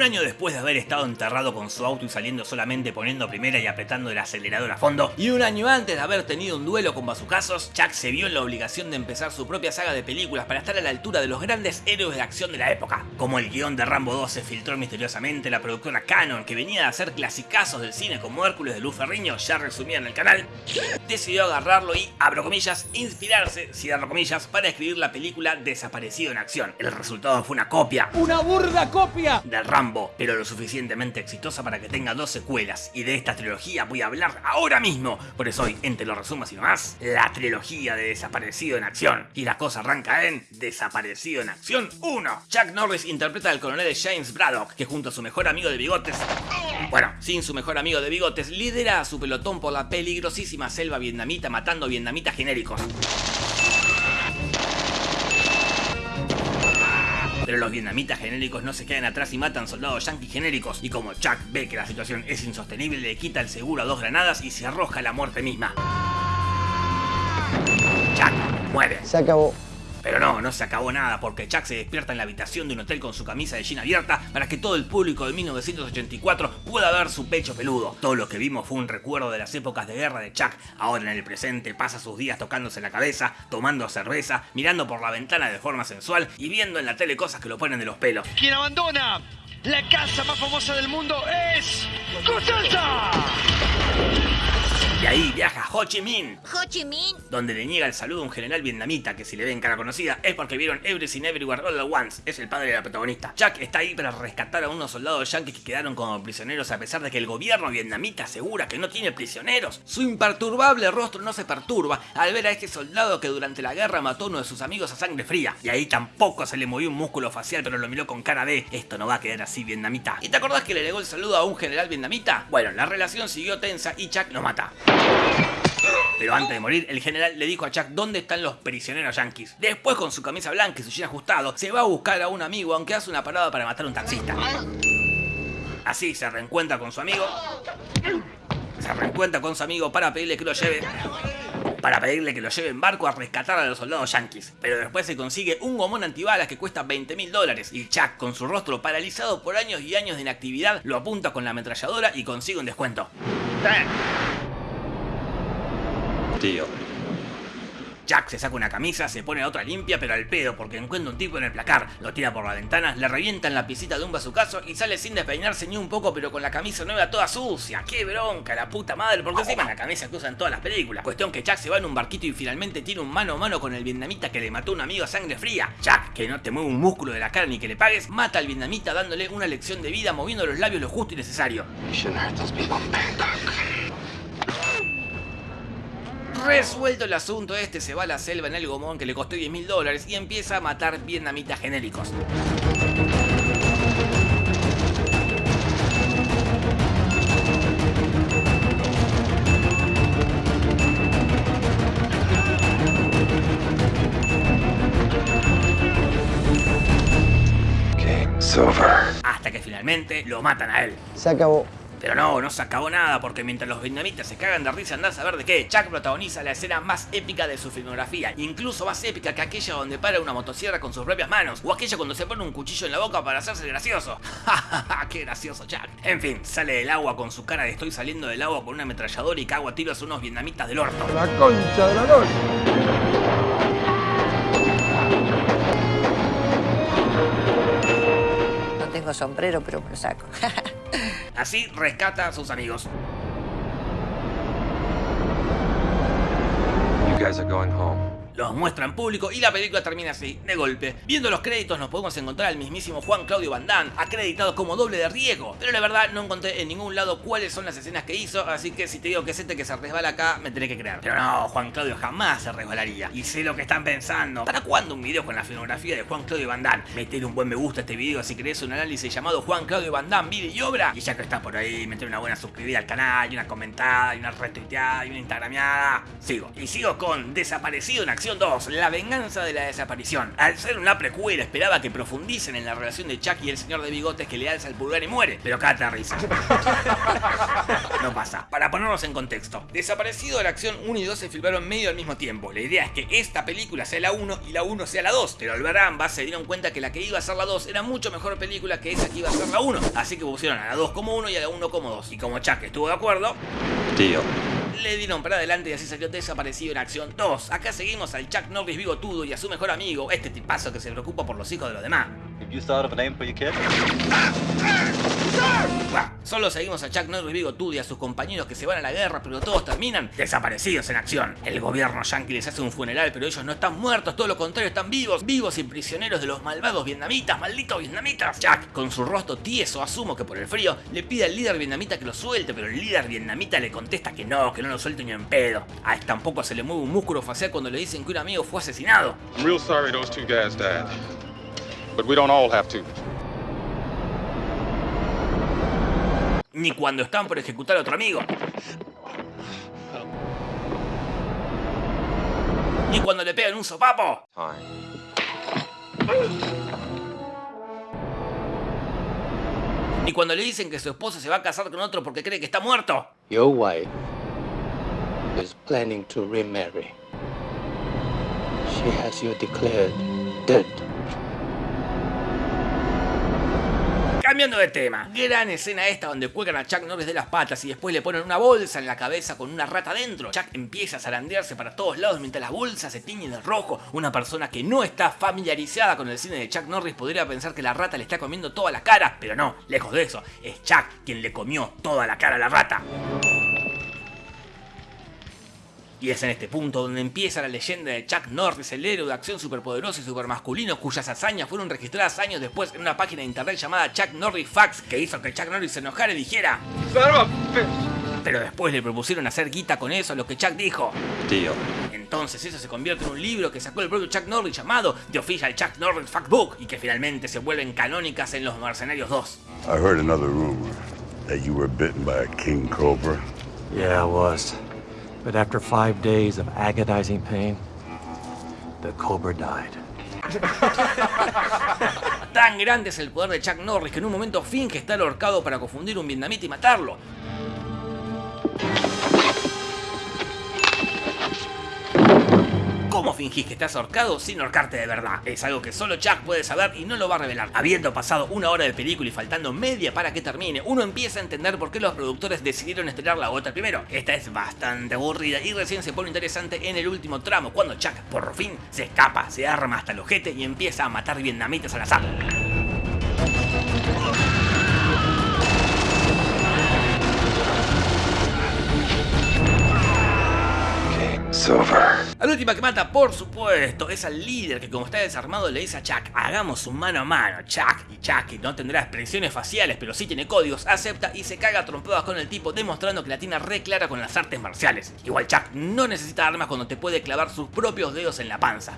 Un año después de haber estado enterrado con su auto y saliendo solamente poniendo primera y apretando el acelerador a fondo, y un año antes de haber tenido un duelo con bazucazos, Chuck se vio en la obligación de empezar su propia saga de películas para estar a la altura de los grandes héroes de acción de la época. Como el guion de Rambo 2 se filtró misteriosamente, la productora Canon, que venía de hacer clasicazos del cine como Hércules de Luz Ferriño, ya resumía en el canal, decidió agarrarlo y, abro comillas, inspirarse, cierro comillas, para escribir la película Desaparecido en Acción. El resultado fue una copia. ¡Una burda copia! Del Rambo, pero lo suficientemente exitosa para que tenga dos secuelas. Y de esta trilogía voy a hablar ahora mismo. Por eso hoy, entre los resumos y nomás, la trilogía de Desaparecido en Acción. Y la cosa arranca en Desaparecido en Acción 1. Chuck Norris interpreta al coronel James Braddock, que junto a su mejor amigo de bigotes, bueno, sin su mejor amigo de bigotes, lidera a su pelotón por la peligrosísima selva vietnamita matando vietnamitas genéricos. Pero los vietnamitas genéricos no se quedan atrás y matan soldados yanquis genéricos. Y como Chuck ve que la situación es insostenible, le quita el seguro a dos granadas y se arroja a la muerte misma. Chuck muere. Se acabó. Pero no, no se acabó nada porque Chuck se despierta en la habitación de un hotel con su camisa de jean abierta para que todo el público de 1984 pueda ver su pecho peludo. Todo lo que vimos fue un recuerdo de las épocas de guerra de Chuck. Ahora en el presente pasa sus días tocándose la cabeza, tomando cerveza, mirando por la ventana de forma sensual y viendo en la tele cosas que lo ponen de los pelos. Quien abandona la casa más famosa del mundo es Constanza. Y ahí viaja Ho Chi Minh, Ho Chi Minh. donde le niega el saludo a un general vietnamita que si le ven cara conocida es porque vieron Everything Everywhere All at Once, es el padre de la protagonista. Chuck está ahí para rescatar a unos soldados yanquis que quedaron como prisioneros a pesar de que el gobierno vietnamita asegura que no tiene prisioneros. Su imperturbable rostro no se perturba al ver a este soldado que durante la guerra mató a uno de sus amigos a sangre fría. Y ahí tampoco se le movió un músculo facial pero lo miró con cara de esto no va a quedar así vietnamita. ¿Y te acordás que le negó el saludo a un general vietnamita? Bueno, la relación siguió tensa y Chuck lo mata. Pero antes de morir, el general le dijo a Chuck dónde están los prisioneros yanquis. Después, con su camisa blanca y su jean ajustado, se va a buscar a un amigo aunque hace una parada para matar a un taxista. Así se reencuentra con su amigo. Se reencuentra con su amigo para pedirle que lo lleve. Para pedirle que lo lleve en barco a rescatar a los soldados yanquis. Pero después se consigue un gomón antibalas que cuesta 20 mil dólares. Y Chuck, con su rostro paralizado por años y años de inactividad, lo apunta con la ametralladora y consigue un descuento. Deal. Jack se saca una camisa, se pone otra limpia, pero al pedo, porque encuentra un tipo en el placar, lo tira por la ventana, le revienta en la pisita de un bazucazo y sale sin despeinarse ni un poco, pero con la camisa nueva toda sucia. ¡Qué bronca, la puta madre! Porque encima la camisa que usan todas las películas. Cuestión que Jack se va en un barquito y finalmente tiene un mano a mano con el vietnamita que le mató a un amigo a sangre fría. Jack, que no te mueve un músculo de la cara ni que le pagues, mata al vietnamita dándole una lección de vida moviendo los labios lo justo y necesario. You shouldn't hurt those people in Bangkok. Resuelto el asunto, este se va a la selva en el gomón que le costó 10 mil dólares y empieza a matar vietnamitas genéricos. Game's over. Hasta que finalmente lo matan a él. Se acabó. Pero no, no se acabó nada, porque mientras los vietnamitas se cagan de risa andás a saber de qué, Chuck protagoniza la escena más épica de su filmografía, incluso más épica que aquella donde para una motosierra con sus propias manos, o aquella cuando se pone un cuchillo en la boca para hacerse gracioso. ¡Qué gracioso, Chuck! En fin, sale del agua con su cara de estoy saliendo del agua con una ametralladora y cago a tiros a unos vietnamitas del orto. La concha de la noche. No tengo sombrero, pero me lo saco. Así rescata a sus amigos. You guys are going home. Los muestra en público y la película termina así, de golpe. Viendo los créditos nos podemos encontrar al mismísimo Juan Claudio Van Damme, acreditado como doble de riesgo. Pero la verdad no encontré en ningún lado cuáles son las escenas que hizo, así que si te digo que es este que se resbala acá, me tenés que creer. Pero no, Juan Claudio jamás se resbalaría. Y sé lo que están pensando. ¿Para cuándo un video con la filmografía de Juan Claudio Van Damme? Meter un buen me gusta a este video si querés un análisis llamado Juan Claudio Van Damme, video y obra. Y ya que estás por ahí, meter una buena suscribida al canal, y una comentada, y una retuiteada, y una instagrameada. Sigo. Y sigo con Desaparecido en Acción. Acción 2, la venganza de la desaparición. Al ser una precuela esperaba que profundicen en la relación de Chuck y el señor de bigotes que le alza el pulgar y muere, pero cata risa. No pasa. Para ponernos en contexto, Desaparecido la acción 1 y 2 se filmaron medio al mismo tiempo. La idea es que esta película sea la 1 y la 1 sea la 2, pero al ver ambas se dieron cuenta que la que iba a ser la 2 era mucho mejor película que esa que iba a ser la 1, así que pusieron a la 2 como 1 y a la 1 como 2. Y como Chuck estuvo de acuerdo, Deal. Le dieron para adelante y así salió Desaparecido en Acción 2. Acá seguimos al Chuck Norris bigotudo y a su mejor amigo, este tipazo que se preocupa por los hijos de los demás. Have you thought of a name for your kid? Bah, solo seguimos a Chuck Norris bigotudo y a sus compañeros que se van a la guerra, pero todos terminan desaparecidos en acción. El gobierno yankee les hace un funeral, pero ellos no están muertos, todo lo contrario, están vivos, vivos y prisioneros de los malvados vietnamitas, malditos vietnamitas. Chuck, con su rostro tieso, asumo que por el frío, le pide al líder vietnamita que lo suelte, pero el líder vietnamita le contesta que no, que no lo suelte ni en pedo. A él tampoco se le mueve un músculo facial cuando le dicen que un amigo fue asesinado. I'm real sorry those two guys died. But we don't all have to. Ni cuando están por ejecutar a otro amigo. Ni cuando le pegan un sopapo. Ni cuando le dicen que su esposo se va a casar con otro porque cree que está muerto. Your wife is planning to remarry. She has you declared dead. Cambiando de tema, gran escena esta donde cuelgan a Chuck Norris de las patas y después le ponen una bolsa en la cabeza con una rata dentro. Chuck empieza a zarandearse para todos lados mientras la bolsa se tiñe de rojo. Una persona que no está familiarizada con el cine de Chuck Norris podría pensar que la rata le está comiendo toda la cara, pero no, lejos de eso, es Chuck quien le comió toda la cara a la rata. Y es en este punto donde empieza la leyenda de Chuck Norris, el héroe de acción superpoderoso y supermasculino cuyas hazañas fueron registradas años después en una página de internet llamada Chuck Norris Facts que hizo que Chuck Norris se enojara y dijera Pero después le propusieron hacer guita con eso, lo que Chuck dijo. Deal. Entonces eso se convierte en un libro que sacó el propio Chuck Norris llamado The Official Chuck Norris Fact Book y que finalmente se vuelven canónicas en Los Mercenarios 2. I heard another rumor that you were bitten by a king cobra. Yeah, I was. But after five days of agonizing pain, the cobra died. Tan grande es el poder de Chuck Norris que en un momento finge estar ahorcado para confundir un vietnamita y matarlo. ¿Cómo fingís que estás ahorcado sin ahorcarte de verdad? Es algo que solo Chuck puede saber y no lo va a revelar. Habiendo pasado una hora de película y faltando media para que termine, uno empieza a entender por qué los productores decidieron estrenar la otra primero. Esta es bastante aburrida y recién se pone interesante en el último tramo, cuando Chuck por fin se escapa, se arma hasta el ojete y empieza a matar vietnamitas al azar. Game's over. La última que mata, por supuesto, es al líder que como está desarmado le dice a Chuck, hagamos un mano a mano, Chuck. Y Chuck, que no tendrá expresiones faciales, pero sí tiene códigos, acepta y se caga trompadas con el tipo, demostrando que la tiene re clara con las artes marciales. Igual Chuck no necesita armas cuando te puede clavar sus propios dedos en la panza.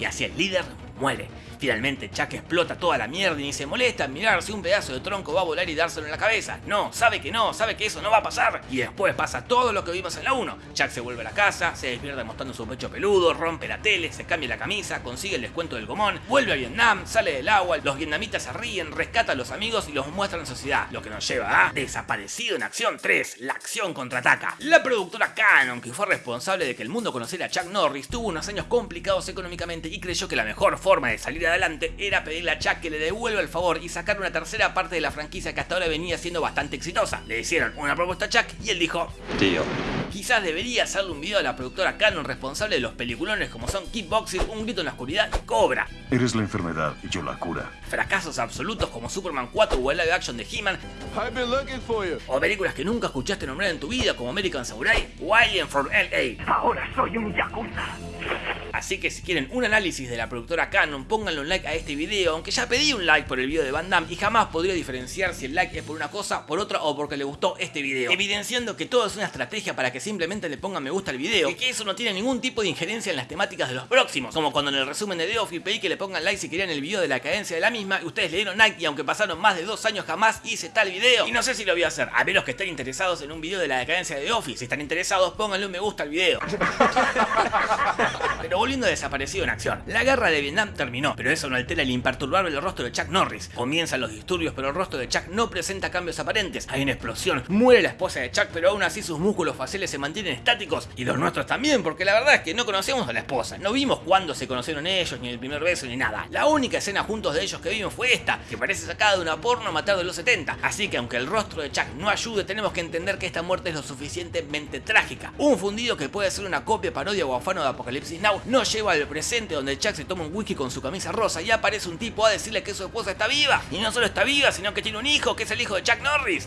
Y así el líder muere. Finalmente Chuck explota toda la mierda y se molesta en mirar si un pedazo de tronco va a volar y dárselo en la cabeza. No, sabe que no, sabe que eso no va a pasar. Y después pasa todo lo que vimos en la 1. Chuck se vuelve a la casa, se despierta mostrando su pecho peludo, rompe la tele, se cambia la camisa, consigue el descuento del gomón, vuelve a Vietnam, sale del agua, los vietnamitas se ríen, rescata a los amigos y los muestra en sociedad. Lo que nos lleva a Desaparecido en Acción 3, la acción contraataca. La productora Canon, que fue responsable de que el mundo conociera a Chuck Norris, tuvo unos años complicados económicamente y creyó que la mejor forma de salir adelante era pedirle a Chuck que le devuelva el favor y sacar una tercera parte de la franquicia que hasta ahora venía siendo bastante exitosa. Le hicieron una propuesta a Chuck y él dijo, Deal. quizás debería hacerle un video a la productora Canon responsable de los peliculones como son Kickboxing, Un grito en la oscuridad y Cobra. Eres la enfermedad y yo la cura. Fracasos absolutos como Superman 4 o el live action de He-Man I've been looking for you. o películas que nunca escuchaste nombrar en tu vida como American Samurai o Alien from LA. Ahora soy un Yakuza. Así que si quieren un análisis de la productora Canon, pónganle un like a este video, aunque ya pedí un like por el video de Van Damme y jamás podría diferenciar si el like es por una cosa, por otra o porque le gustó este video. Evidenciando que todo es una estrategia para que simplemente le pongan me gusta al video y que eso no tiene ningún tipo de injerencia en las temáticas de los próximos. Como cuando en el resumen de The Office pedí que le pongan like si querían el video de la cadencia de la misma y ustedes le dieron like y aunque pasaron más de dos años jamás hice tal video. Y no sé si lo voy a hacer, a menos que estén interesados en un video de la decadencia de The Office. Si están interesados, pónganle un me gusta al video. Pero a desaparecido en acción. La guerra de Vietnam terminó, pero eso no altera el imperturbable rostro de Chuck Norris. Comienzan los disturbios, pero el rostro de Chuck no presenta cambios aparentes. Hay una explosión, muere la esposa de Chuck, pero aún así sus músculos faciales se mantienen estáticos y los nuestros también, porque la verdad es que no conocemos a la esposa. No vimos cuándo se conocieron ellos, ni el primer beso, ni nada. La única escena juntos de ellos que vimos fue esta, que parece sacada de una porno matar de los 70. Así que aunque el rostro de Chuck no ayude, tenemos que entender que esta muerte es lo suficientemente trágica. Un fundido que puede ser una copia, parodia o afano de Apocalipsis Now nos lleva al presente donde Chuck se toma un whisky con su camisa rosa y aparece un tipo a decirle que su esposa está viva. Y no solo está viva, sino que tiene un hijo, que es el hijo de Chuck Norris.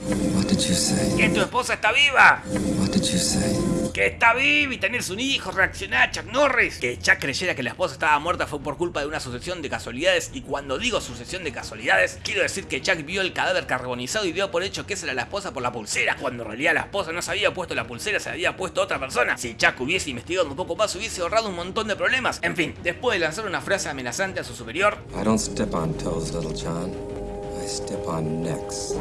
Que tu esposa está viva. Que está viva y tenés un hijo, reaccioná Chuck Norris. Que Chuck creyera que la esposa estaba muerta fue por culpa de una sucesión de casualidades y cuando digo sucesión de casualidades, quiero decir que Chuck vio el cadáver carbonizado y dio por hecho que esa era la esposa por la pulsera, cuando en realidad la esposa no se había puesto la pulsera, se había puesto otra persona. Si Chuck hubiese investigado un poco más, hubiese ahorrado un montón de problemas. En fin, después de lanzar una frase amenazante a su superior, I don't step on toes, little John. I step on necks.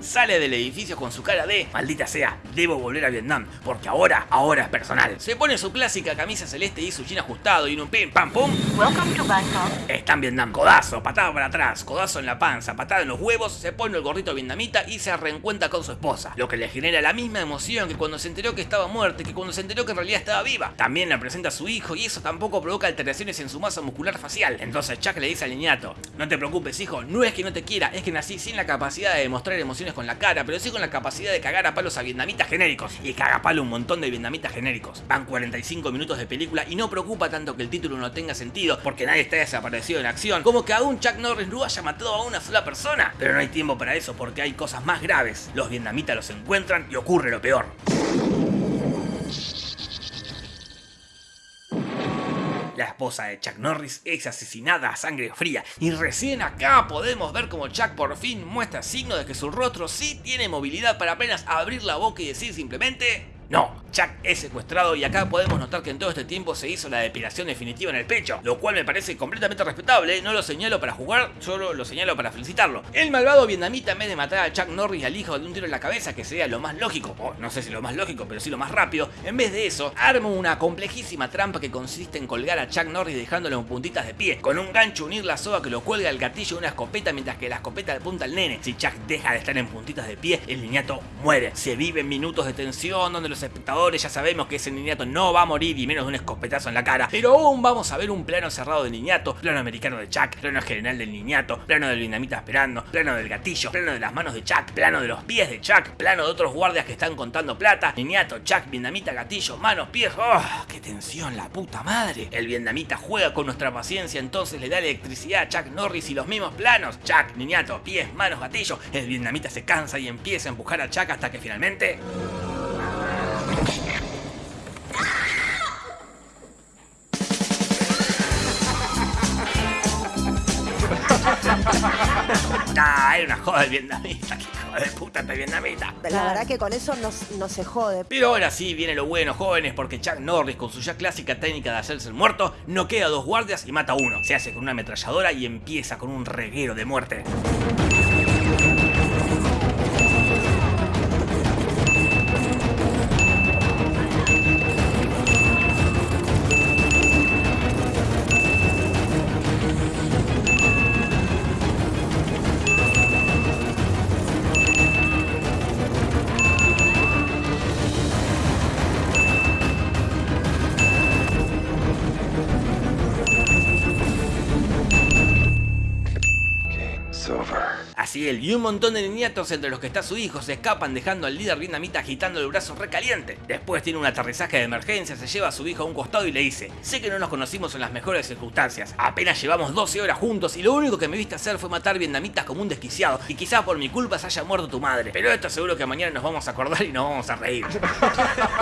Sale del edificio con su cara de maldita sea, debo volver a Vietnam, porque ahora, ahora es personal. Se pone su clásica camisa celeste y su jean ajustado y en un pim pam pum. Welcome to Bangkok. Está en Vietnam, codazo, patada para atrás, codazo en la panza, patada en los huevos, se pone el gorrito vietnamita y se reencuentra con su esposa, lo que le genera la misma emoción que cuando se enteró que estaba muerta que cuando se enteró que en realidad estaba viva. También le presenta a su hijo y eso tampoco provoca alteraciones en su masa muscular facial. Entonces Chuck le dice al niñato, no te preocupes hijo, no es que no te quiera, es que nací sin la capacidad de demostrar emociones con la cara, pero sí con la capacidad de cagar a palos a vietnamitas genéricos. Y caga a palo un montón de vietnamitas genéricos. Van 45 minutos de película y no preocupa tanto que el título no tenga sentido, porque nadie está desaparecido en acción, como que aún Chuck Norris no haya matado a una sola persona. Pero no hay tiempo para eso porque hay cosas más graves. Los vietnamitas los encuentran y ocurre lo peor. La esposa de Chuck Norris es asesinada a sangre fría. Y recién acá podemos ver como Chuck por fin muestra signo de que su rostro sí tiene movilidad para apenas abrir la boca y decir simplemente no, Chuck es secuestrado y acá podemos notar que en todo este tiempo se hizo la depilación definitiva en el pecho, lo cual me parece completamente respetable, no lo señalo para jugar, solo lo señalo para felicitarlo. El malvado vietnamita en vez de matar a Chuck Norris al hijo de un tiro en la cabeza, que sería lo más lógico, o no sé si lo más lógico, pero sí lo más rápido, en vez de eso, arma una complejísima trampa que consiste en colgar a Chuck Norris dejándolo en puntitas de pie, con un gancho unir la soga que lo cuelga al gatillo de una escopeta mientras que la escopeta apunta al nene. Si Chuck deja de estar en puntitas de pie, el niñato muere. Se viven minutos de tensión donde los espectadores ya sabemos que ese niñato no va a morir y menos de un escopetazo en la cara, pero aún vamos a ver un plano cerrado del niñato, plano americano de Chuck, plano general del niñato, plano del vietnamita esperando, plano del gatillo, plano de las manos de Chuck, plano de los pies de Chuck, plano de otros guardias que están contando plata, niñato, Chuck, vietnamita, gatillo, manos, pies, ¡oh! ¡Qué tensión, la puta madre! El vietnamita juega con nuestra paciencia, entonces le da electricidad a Chuck Norris y los mismos planos, Chuck, niñato, pies, manos, gatillo, el vietnamita se cansa y empieza a empujar a Chuck hasta que finalmente... Era una joda el vietnamita, que hijo de puta este vietnamita. La verdad que con eso no, no se jode. Pero ahora sí viene lo bueno, jóvenes, porque Chuck Norris, con su ya clásica técnica de hacerse el muerto, no queda a dos guardias y mata a uno. Se hace con una ametralladora y empieza con un reguero de muerte. Y un montón de niñatos entre los que está su hijo se escapan dejando al líder vietnamita agitando el brazo recaliente. Después tiene un aterrizaje de emergencia, se lleva a su hijo a un costado y le dice Sé que no nos conocimos en las mejores circunstancias, apenas llevamos 12 horas juntos y lo único que me viste hacer fue matar vietnamitas como un desquiciado y quizás por mi culpa se haya muerto tu madre, pero esto seguro que mañana nos vamos a acordar y nos vamos a reír.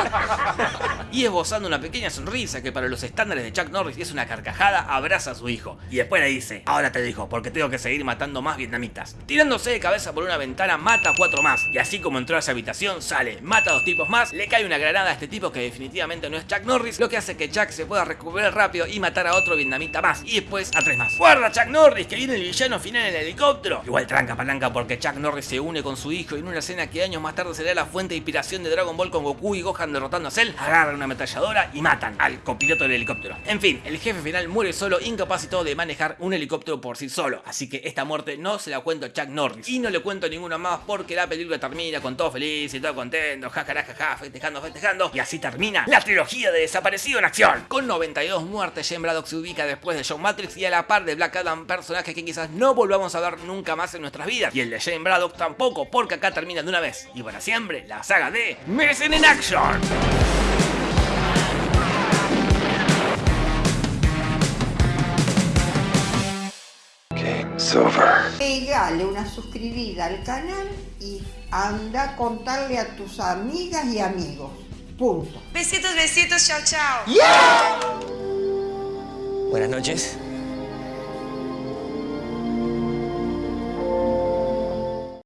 y esbozando una pequeña sonrisa que para los estándares de Chuck Norris es una carcajada, abraza a su hijo y después le dice Ahora te dijo, porque tengo que seguir matando más vietnamitas. Tirándose de cabeza por una ventana mata a cuatro más y así como entró a esa habitación sale, mata a dos tipos más, le cae una granada a este tipo que definitivamente no es Chuck Norris, lo que hace que Chuck se pueda recuperar rápido y matar a otro vietnamita más y después a tres más. ¡Guarda Chuck Norris que viene el villano final en el helicóptero! Igual tranca palanca porque Chuck Norris se une con su hijo en una escena que años más tarde será la fuente de inspiración de Dragon Ball con Goku y Gohan derrotando a Cell, agarran una ametralladora y matan al copiloto del helicóptero. En fin, el jefe final muere solo, incapacitado de manejar un helicóptero por sí solo, así que esta muerte no se la cuento a Chuck Y no le cuento ninguna más porque la película termina con todo feliz y todo contento, jajaja, festejando, festejando y así termina la trilogía de Desaparecido en acción. Con 92 muertes, Jane Braddock se ubica después de John Matrix y a la par de Black Adam, personaje que quizás no volvamos a ver nunca más en nuestras vidas. Y el de Jane Braddock tampoco, porque acá termina de una vez y para siempre la saga de Missing in Action. Game's over. Una suscribida al canal y anda a contarle a tus amigas y amigos. Punto. Besitos, besitos, chao, chao. Buenas noches.